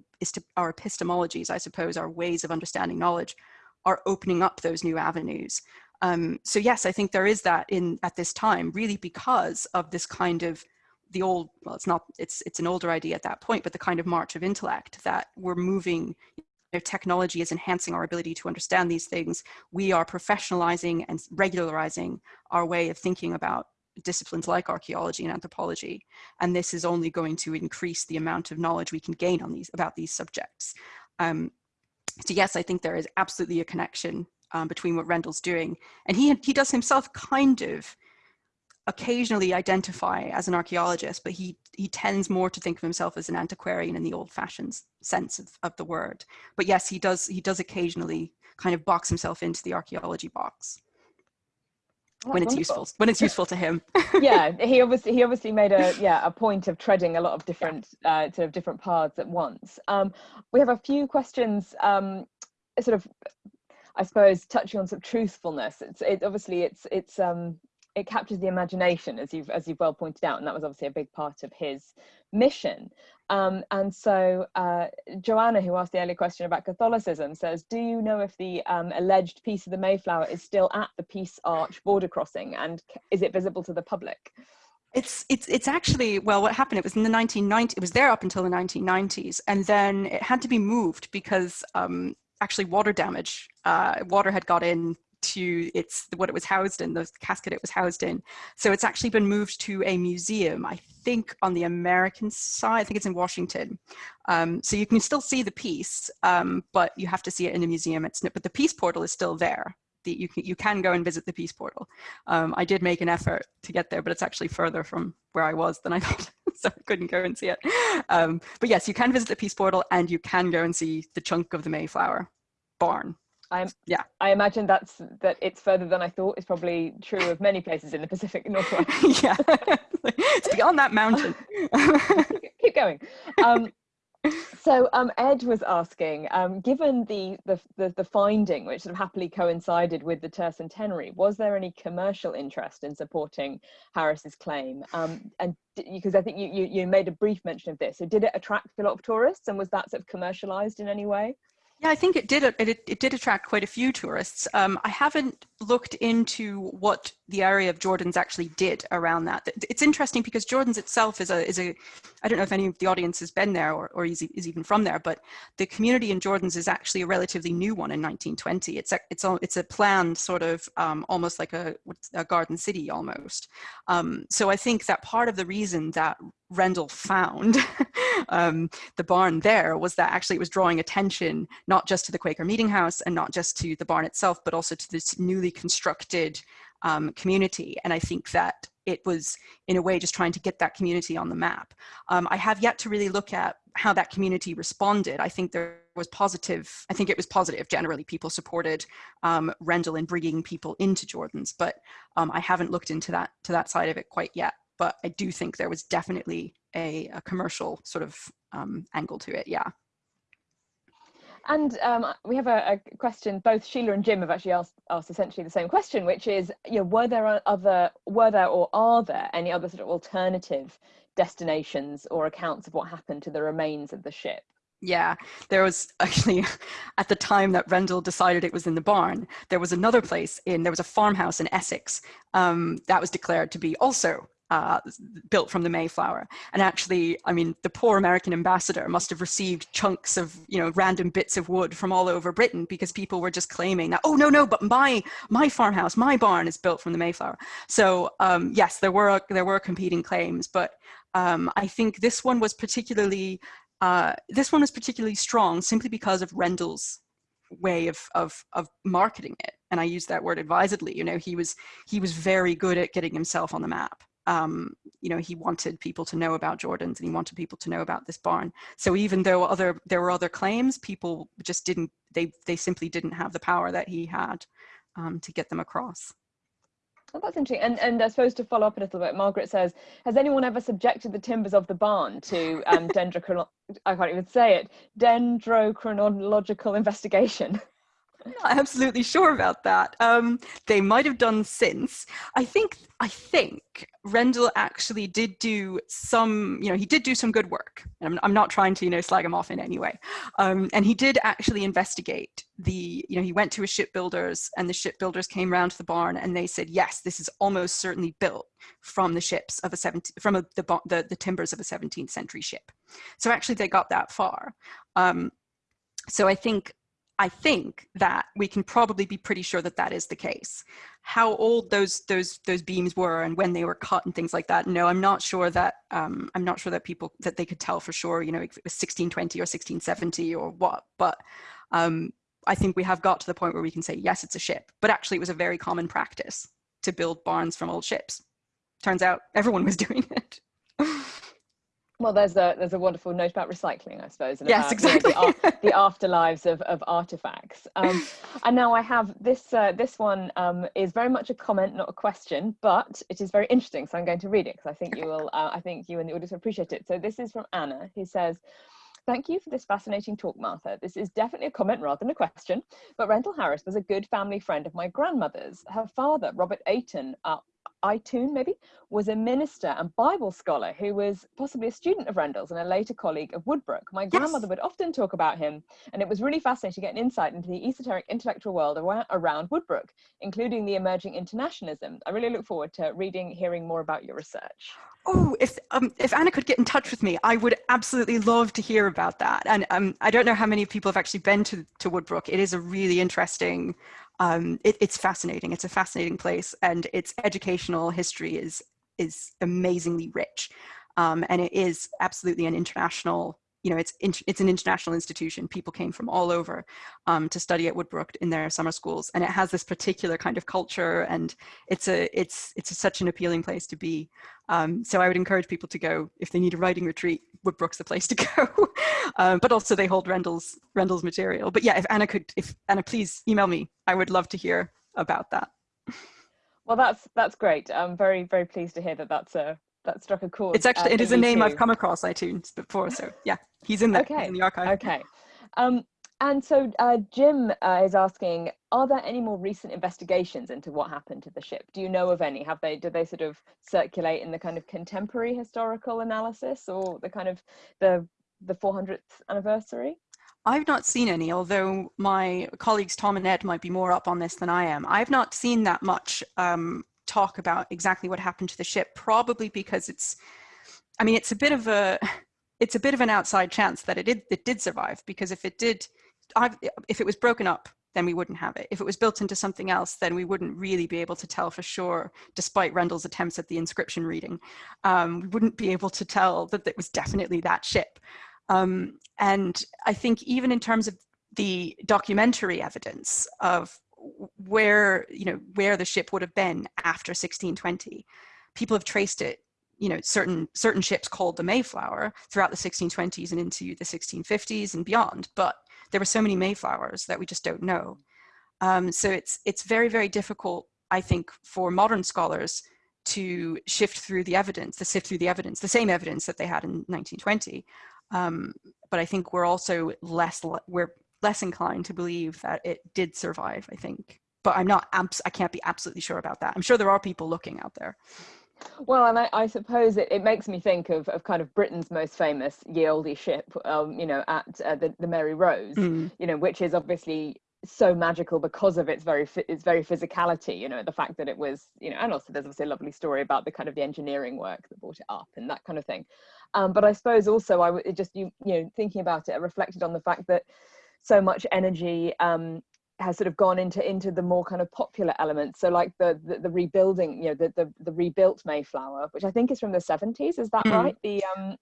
our epistemologies, I suppose, our ways of understanding knowledge are opening up those new avenues. Um, so yes, I think there is that in at this time, really because of this kind of the old, well, it's not, it's, it's an older idea at that point, but the kind of march of intellect that we're moving, you know, technology is enhancing our ability to understand these things. We are professionalizing and regularizing our way of thinking about disciplines like archaeology and anthropology. And this is only going to increase the amount of knowledge we can gain on these about these subjects. Um, so yes, I think there is absolutely a connection um, between what Rendel's doing. And he, he does himself kind of occasionally identify as an archaeologist, but he, he tends more to think of himself as an antiquarian in the old fashioned sense of, of the word. But yes, he does, he does occasionally kind of box himself into the archaeology box. Oh, when it's wonderful. useful when it's useful to him. Yeah he obviously he obviously made a yeah a point of treading a lot of different uh, sort of different paths at once. Um, we have a few questions um, sort of i suppose touching on some truthfulness. It's it obviously it's it's um it captures the imagination as you've as you've well pointed out and that was obviously a big part of his mission um, and so uh, Joanna, who asked the earlier question about Catholicism, says, do you know if the um, alleged piece of the Mayflower is still at the Peace Arch border crossing and is it visible to the public? It's, it's, it's actually, well, what happened, it was in the 1990s, it was there up until the 1990s, and then it had to be moved because um, actually water damage, uh, water had got in to its what it was housed in, the casket it was housed in. So it's actually been moved to a museum, I think on the American side, I think it's in Washington. Um, so you can still see the piece, um, but you have to see it in a museum. It's, but the peace portal is still there. The, you, can, you can go and visit the peace portal. Um, I did make an effort to get there, but it's actually further from where I was than I thought, so I couldn't go and see it. Um, but yes, you can visit the peace portal and you can go and see the chunk of the Mayflower barn I'm, yeah, I imagine that's that it's further than I thought is probably true of many places in the Pacific Northwest. yeah, it's beyond that mountain. Keep going. Um, so um, Ed was asking, um, given the, the, the the finding, which sort of happily coincided with the tercentenary, was there any commercial interest in supporting Harris's claim? Um, and because I think you, you you made a brief mention of this, so did it attract a lot of tourists, and was that sort of commercialized in any way? Yeah, I think it did. It, it did attract quite a few tourists. Um, I haven't looked into what the area of Jordans actually did around that. It's interesting because Jordans itself is a is a. I don't know if any of the audience has been there or, or is, is even from there, but the community in Jordans is actually a relatively new one in 1920. It's a it's a it's a planned sort of um, almost like a, a garden city almost. Um, so I think that part of the reason that Rendel found um, the barn there was that actually it was drawing attention not just to the Quaker Meeting House and not just to the barn itself, but also to this newly constructed um, community. And I think that it was in a way just trying to get that community on the map. Um, I have yet to really look at how that community responded. I think there was positive, I think it was positive. Generally, people supported um, Rendel in bringing people into Jordans, but um, I haven't looked into that to that side of it quite yet but I do think there was definitely a, a commercial sort of um, angle to it. Yeah. And um, we have a, a, question. Both Sheila and Jim have actually asked, asked essentially the same question, which is, you know, were there other, were there or are there any other sort of alternative destinations or accounts of what happened to the remains of the ship? Yeah, there was actually, at the time that Rendel decided it was in the barn, there was another place in, there was a farmhouse in Essex um, that was declared to be also uh, built from the Mayflower. And actually, I mean, the poor American ambassador must have received chunks of, you know, random bits of wood from all over Britain because people were just claiming that, oh, no, no, but my, my farmhouse, my barn is built from the Mayflower. So um, yes, there were, there were competing claims, but um, I think this one was particularly, uh, this one was particularly strong simply because of Rendel's way of, of, of marketing it. And I use that word advisedly, you know, he was, he was very good at getting himself on the map um, you know, he wanted people to know about Jordans and he wanted people to know about this barn. So even though other there were other claims, people just didn't, they, they simply didn't have the power that he had um, to get them across. Oh, that's interesting. And, and I suppose to follow up a little bit, Margaret says, has anyone ever subjected the timbers of the barn to um, dendrochrono I can't even say it, dendrochronological investigation? I'm not absolutely sure about that. Um, they might have done since. I think I think Rendel actually did do some, you know, he did do some good work. I'm, I'm not trying to, you know, slag him off in any way. Um, and he did actually investigate the, you know, he went to his shipbuilders and the shipbuilders came around to the barn and they said, yes, this is almost certainly built from the ships of a 17, from a, the, the, the timbers of a 17th century ship. So actually they got that far. Um, so I think I think that we can probably be pretty sure that that is the case. How old those those those beams were and when they were cut and things like that. No, I'm not sure that um, I'm not sure that people that they could tell for sure. You know, if it was 1620 or 1670 or what. But um, I think we have got to the point where we can say yes, it's a ship. But actually, it was a very common practice to build barns from old ships. Turns out everyone was doing it. well there's a there's a wonderful note about recycling i suppose and yes about, exactly you know, the, the, afterlives of, of artifacts um, and now i have this uh, this one um, is very much a comment not a question but it is very interesting so i'm going to read it because i think you will uh, i think you and the audience will appreciate it so this is from anna who says Thank you for this fascinating talk, Martha. This is definitely a comment rather than a question, but Rendel Harris was a good family friend of my grandmother's. Her father, Robert Ayton, uh, Aytoun maybe, was a minister and Bible scholar who was possibly a student of Rendel's and a later colleague of Woodbrooke. My yes. grandmother would often talk about him, and it was really fascinating to get an insight into the esoteric intellectual world around Woodbrooke, including the emerging internationalism. I really look forward to reading, hearing more about your research. Oh, if um, if Anna could get in touch with me, I would absolutely love to hear about that. And um, I don't know how many people have actually been to, to Woodbrooke. It is a really interesting um, it, it's fascinating. It's a fascinating place and its educational history is, is amazingly rich. Um, and it is absolutely an international, you know, it's, it's an international institution. People came from all over um, to study at Woodbrooke in their summer schools. And it has this particular kind of culture and it's a, it's, it's a, such an appealing place to be. Um, so I would encourage people to go if they need a writing retreat, Woodbrooke's the place to go. um, but also they hold Rendel's Rendel's material. But yeah, if Anna could, if Anna, please email me. I would love to hear about that. Well, that's that's great. I'm very very pleased to hear that that's a that struck a chord. It's actually it is a name too. I've come across Aytoun before. So yeah, he's in there. Okay. in the archive. Okay. Um, and so uh, Jim uh, is asking, are there any more recent investigations into what happened to the ship? Do you know of any? Have they, do they sort of circulate in the kind of contemporary historical analysis or the kind of the, the 400th anniversary? I've not seen any, although my colleagues Tom and Ed might be more up on this than I am. I've not seen that much um, talk about exactly what happened to the ship, probably because it's, I mean, it's a bit of a, it's a bit of an outside chance that it did, it did survive, because if it did, I've, if it was broken up, then we wouldn't have it. If it was built into something else, then we wouldn't really be able to tell for sure, despite Rendel's attempts at the inscription reading. Um, we wouldn't be able to tell that it was definitely that ship. Um, and I think even in terms of the documentary evidence of where, you know, where the ship would have been after 1620, people have traced it you know, certain certain ships called the Mayflower throughout the 1620s and into the 1650s and beyond. But there were so many Mayflowers that we just don't know. Um, so it's, it's very, very difficult, I think, for modern scholars to shift through the evidence, to sift through the evidence, the same evidence that they had in 1920. Um, but I think we're also less, we're less inclined to believe that it did survive, I think. But I'm not, I can't be absolutely sure about that. I'm sure there are people looking out there. Well, and I, I suppose it, it, makes me think of, of kind of Britain's most famous ye olde ship, um, you know, at uh, the, the Mary Rose, mm. you know, which is obviously so magical because of its very its very physicality you know the fact that it was you know and also there's obviously a lovely story about the kind of the engineering work that brought it up and that kind of thing um, but i suppose also i would just you you know thinking about it i reflected on the fact that so much energy um, has sort of gone into into the more kind of popular elements so like the the, the rebuilding you know the, the, the rebuilt mayflower which i think is from the 70s is that mm. right the um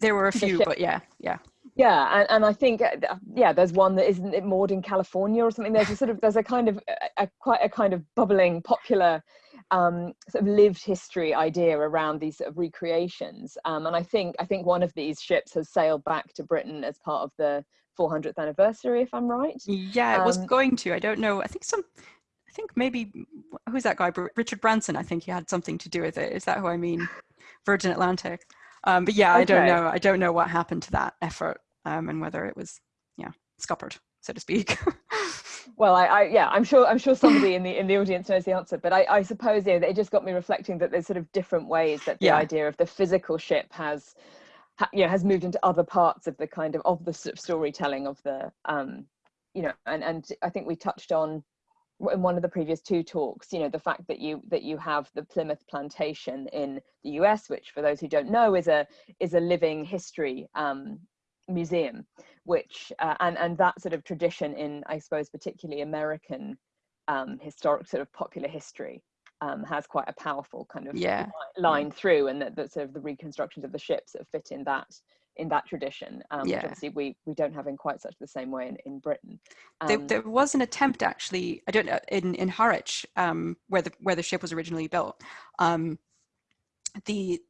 there were a few but yeah yeah yeah and, and i think uh, yeah there's one that isn't it moored in california or something there's a sort of there's a kind of a, a quite a kind of bubbling popular um, sort of lived history idea around these sort of recreations. Um, and I think I think one of these ships has sailed back to Britain as part of the 400th anniversary, if I'm right. Yeah, it was um, going to. I don't know. I think some. I think maybe who's that guy? Richard Branson. I think he had something to do with it. Is that who I mean? Virgin Atlantic. Um, but yeah, okay. I don't know. I don't know what happened to that effort um, and whether it was, yeah, scuppered, so to speak. well, I, I, yeah, I'm sure I'm sure somebody in the in the audience knows the answer, but I, I suppose yeah, it just got me reflecting that there's sort of different ways that the yeah. idea of the physical ship has, ha, you know, has moved into other parts of the kind of of the sort of storytelling of the, um, you know, and and I think we touched on in one of the previous two talks, you know, the fact that you that you have the Plymouth Plantation in the US, which for those who don't know is a is a living history um, museum, which uh, and and that sort of tradition in I suppose particularly American um, historic sort of popular history um, has quite a powerful kind of yeah. line through, and that, that sort of the reconstructions of the ships that fit in that in that tradition, um, yeah. which obviously we we don't have in quite such the same way in, in Britain. Um, there, there, was an attempt actually, I don't know, in in Harwich, um, where the where the ship was originally built. Um, the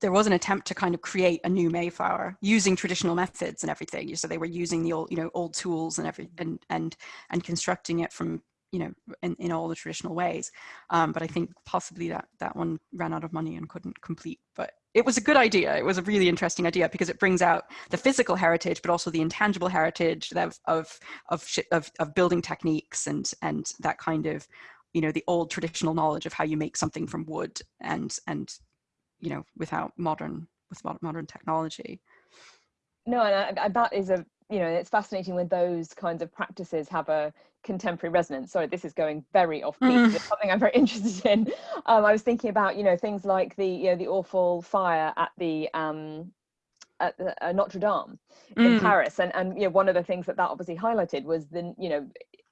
there was an attempt to kind of create a new Mayflower using traditional methods and everything. So they were using the old, you know, old tools and every and and and constructing it from you know in, in all the traditional ways. Um, but I think possibly that that one ran out of money and couldn't complete. But it was a good idea. It was a really interesting idea because it brings out the physical heritage, but also the intangible heritage of of of, of, of building techniques and and that kind of you know the old traditional knowledge of how you make something from wood and and you know without modern with modern technology. No, and I, I, that is a you know it's fascinating when those kinds of practices have a contemporary resonance. Sorry, this is going very off beat. Mm. It's something I'm very interested in. Um, I was thinking about, you know, things like the, you know, the awful fire at the um, at the, uh, Notre Dame in mm. Paris, and and you know, one of the things that that obviously highlighted was the, you know,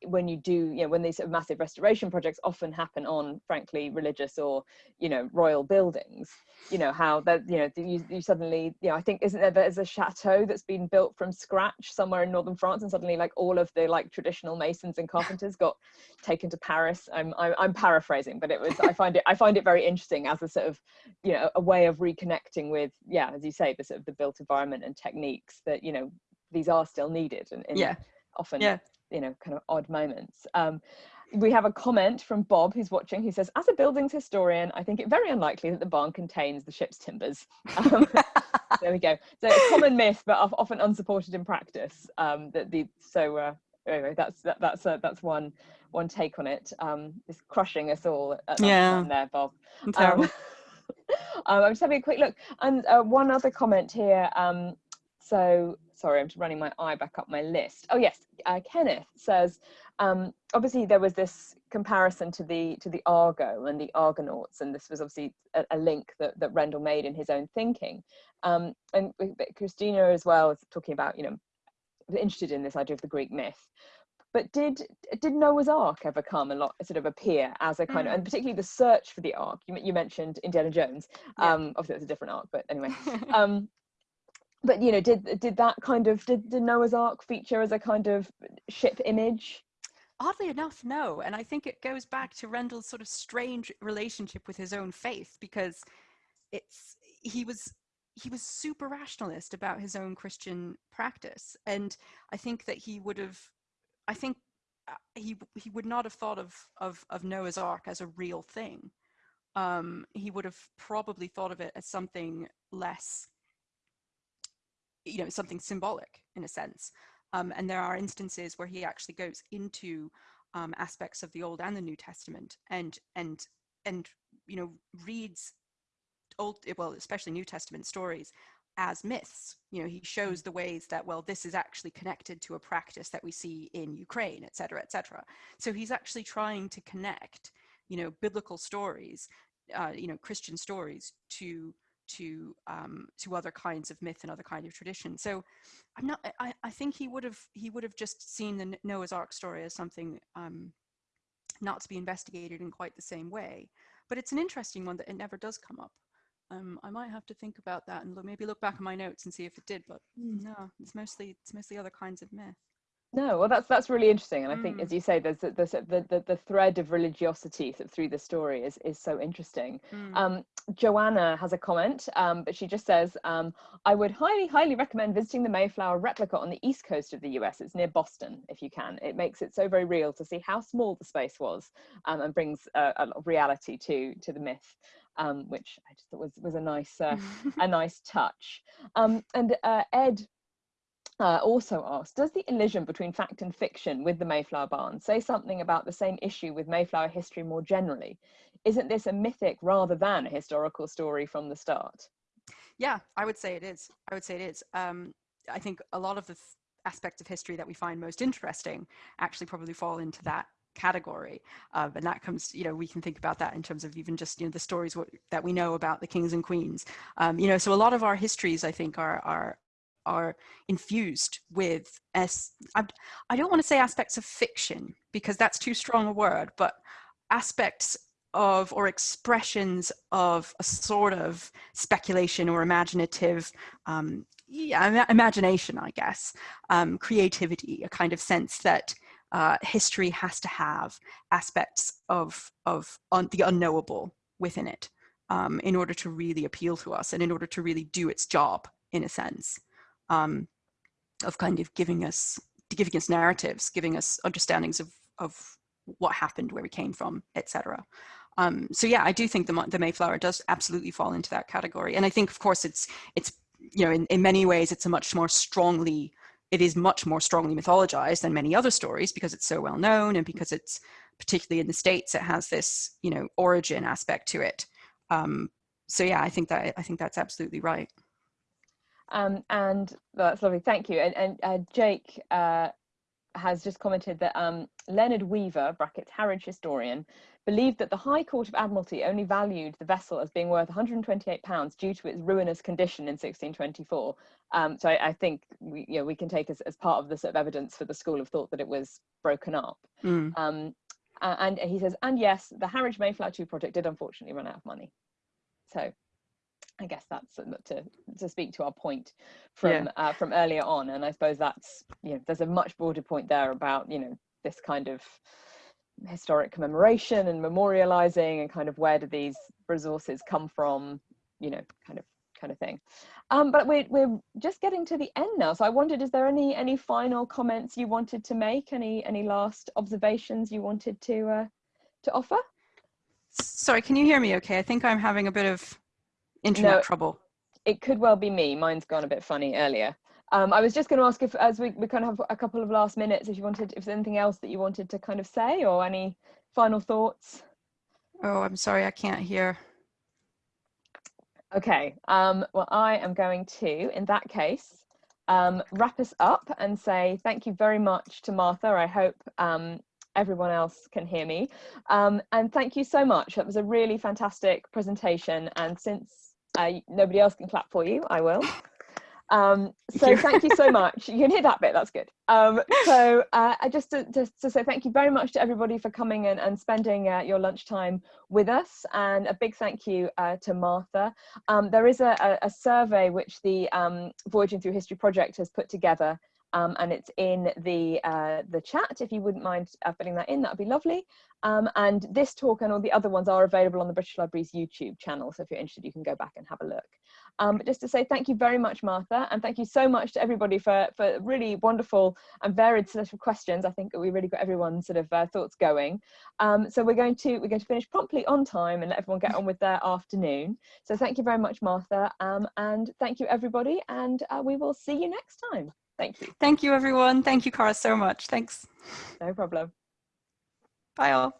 when you do you know when these sort of massive restoration projects often happen on frankly religious or you know royal buildings you know how that you know you, you suddenly you know i think isn't there there's a chateau that's been built from scratch somewhere in northern france and suddenly like all of the like traditional masons and carpenters got taken to paris. I'm i'm, I'm paraphrasing but it was i find it i find it very interesting as a sort of you know a way of reconnecting with yeah as you say the sort of the built environment and techniques that you know these are still needed and, and yeah. often yeah you know kind of odd moments um, we have a comment from Bob who's watching He says, as a buildings historian, I think it very unlikely that the barn contains the ship's timbers. Um, there we go. So a common myth, but often unsupported in practice. Um, that the so uh, anyway, that's that, that's uh, that's one one take on it. Um, it's crushing us all. At yeah, there, Bob. Um, um, I'm just having a quick look, and uh, one other comment here. Um, so sorry, I'm just running my eye back up my list. Oh yes, uh, Kenneth says, um, obviously there was this comparison to the to the Argo and the Argonauts, and this was obviously a, a link that, that Rendel made in his own thinking. Um, and Christina as well is talking about, you know, interested in this idea of the Greek myth. But did did Noah's Ark ever come a lot sort of appear as a kind mm. of and particularly the search for the Ark? You, you mentioned Indiana Jones. Yeah. Um, obviously, it's a different Ark, but anyway. um, but you know did did that kind of did, did noah's ark feature as a kind of ship image? Oddly enough no. And i think it goes back to rendel's sort of strange relationship with his own faith because it's he was he was super rationalist about his own christian practice. And i think that he would have i think uh, he he would not have thought of of, of noah's ark as a real thing. Um, he would have probably thought of it as something less you know something symbolic in a sense. Um, and there are instances where he actually goes into um, aspects of the old and the new testament and and and you know reads old well especially new testament stories as myths. You know he shows the ways that well this is actually connected to a practice that we see in ukraine et cetera et cetera. So he's actually trying to connect you know biblical stories uh, you know christian stories to to um, to other kinds of myth and other kind of tradition. So I'm not. I, I think he would have he would have just seen the Noah's Ark story as something um, not to be investigated in quite the same way. But it's an interesting one that it never does come up. Um, I might have to think about that and look, maybe look back at my notes and see if it did. But mm. no, it's mostly it's mostly other kinds of myth. No, well, that's that's really interesting, and I think, Mm. as you say, there's the the, the the thread of religiosity through the story is is so interesting. Mm. Um, Joanna has a comment, um, but she just says, um, "I would highly, highly recommend visiting the Mayflower replica on the east coast of the U.S. It's near Boston, if you can. It makes it so very real to see how small the space was, um, and brings a, a lot of reality to to the myth." Um, which I just thought was was a nice uh, a nice touch. Um, and uh, Ed uh, also asked, does the elision between fact and fiction with the Mayflower Barn say something about the same issue with Mayflower history more generally? Isn't this a mythic rather than a historical story from the start? Yeah, I would say it is. I would say it is. Um, I think a lot of the th- aspects of history that we find most interesting actually probably fall into that category uh, and that comes you know we can think about that in terms of even just you know the stories that we know about the kings and queens um, you know so a lot of our histories i think are are are infused with as I, I don't want to say aspects of fiction because that's too strong a word but aspects of or expressions of a sort of speculation or imaginative um, yeah, imagination i guess um, creativity a kind of sense that uh, history has to have aspects of of un- the unknowable within it um, in order to really appeal to us and in order to really do its job in a sense um, of kind of giving us giving us narratives giving us understandings of of what happened where we came from etc um, so yeah i do think the, the mayflower does absolutely fall into that category. And i think of course it's it's you know in, in many ways it's a much more strongly it is much more strongly mythologized than many other stories because it's so well known and because it's particularly in the states it has this you know origin aspect to it. Um, so yeah i think that i think that's absolutely right um, and well, that's lovely thank you and, and uh, jake uh, has just commented that um, leonard weaver brackets harwich historian believed that the High Court of Admiralty only valued the vessel as being worth 128 pounds due to its ruinous condition in 1624. Um, so I, I, think we, you know, we can take as, as part of the sort of evidence for the school of thought that it was broken up. Mm. Um, and he says, and yes, the Harwich Mayflower 2 project did unfortunately run out of money. So I guess that's to to speak to our point from yeah. uh, from earlier on, and I suppose that's you know there's a much broader point there about you know this kind of historic commemoration and memorializing and kind of where do these resources come from you know kind of kind of thing. Um, but we're, we're just getting to the end now so i wondered is there any any final comments you wanted to make? Any any last observations you wanted to uh, to offer? Sorry can you hear me okay? I think i'm having a bit of internet no, trouble it could well be me mine's gone a bit funny earlier um, I was just going to ask if, as we, we kind of have a couple of last minutes, if you wanted, if there's anything else that you wanted to kind of say or any final thoughts. Oh, I'm sorry, I can't hear. Okay, um, well, I am going to, in that case, um, wrap us up and say thank you very much to Martha. I hope um, everyone else can hear me. Um, and thank you so much. That was a really fantastic presentation. And since uh, nobody else can clap for you, I will. Um, so thank you so much. You can hear that bit, that's good. Um, so uh, just to, to, to, say thank you very much to everybody for coming and, and spending uh, your lunchtime with us. And a big thank you uh, to Martha. Um, there is a, a, survey which the um, Voyaging Through History project has put together um, and it's in the uh, the chat. If you wouldn't mind uh, filling that in, that would be lovely. Um, and this talk and all the other ones are available on the British Library's YouTube channel. So if you're interested, you can go back and have a look. Um, but just to say thank you very much, Martha, and thank you so much to everybody for, for really wonderful and varied set of questions. I think we really got everyone's sort of uh, thoughts going. Um, so we're going to we're going to finish promptly on time and let everyone get on with their afternoon. So thank you very much, Martha, um, and thank you everybody, and uh, we will see you next time. Thank you. Thank you, everyone. Thank you, Cara, so much. Thanks. No problem. Bye all.